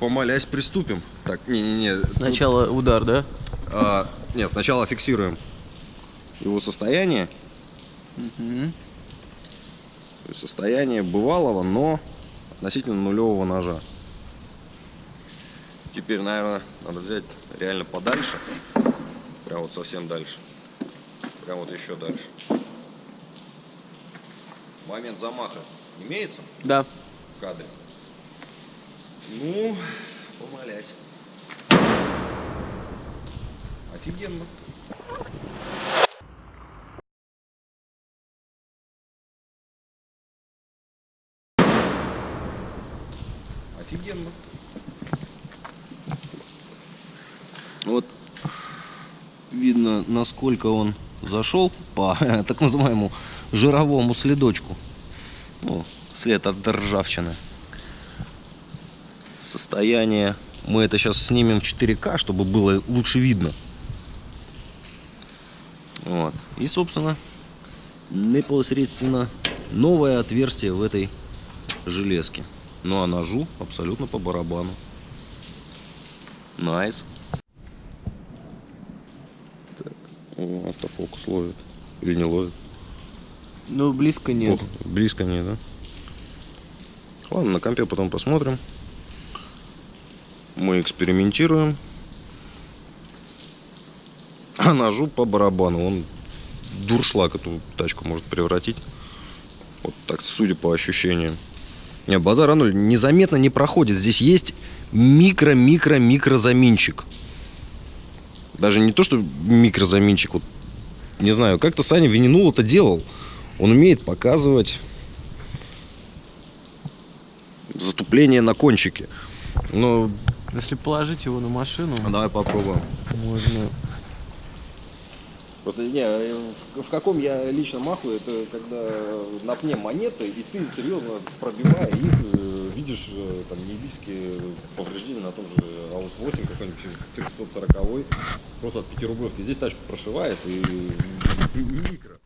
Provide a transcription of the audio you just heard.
помолясь, приступим. Так, не-не-не. Сначала удар, да? А, нет, сначала фиксируем его состояние. То есть Состояние бывалого, но относительно нулевого ножа. Теперь, наверное, надо взять реально подальше. Прям вот совсем дальше. Прям вот еще дальше. Момент замаха имеется Да. в кадре? Ну, помолясь. Офигенно. Офигенно. Вот видно, насколько он зашел по так называемому жировому следочку. Ну, след от ржавчины. Состояние. Мы это сейчас снимем в 4К, чтобы было лучше видно. Вот. И, собственно, непосредственно новое отверстие в этой железке. Ну а ножу абсолютно по барабану. Nice. Так, о, автофокус ловит. Или не ловит? Ну, близко нет. О, близко не, да? Ладно, на компе потом посмотрим. Мы экспериментируем. А ножу по барабану. Он в дуршлаг эту тачку может превратить. Вот так, судя по ощущениям. Не, базар ноль незаметно не проходит. Здесь есть микро-микро-микро заминчик. Даже не то, что микрозаминчик. Вот, не знаю, как-то Саня Вининул это делал. Он умеет показывать затупление на кончике. Но Если положить его на машину, давай попробуем. можно... Просто не, в, в каком я лично маху, это когда на пне монеты, и ты серьезно пробивая их, э, видишь э, там неебийские повреждения на том же АУС-8 какой-нибудь 340 просто от 5 рублевки. Здесь тачку прошивает и микро.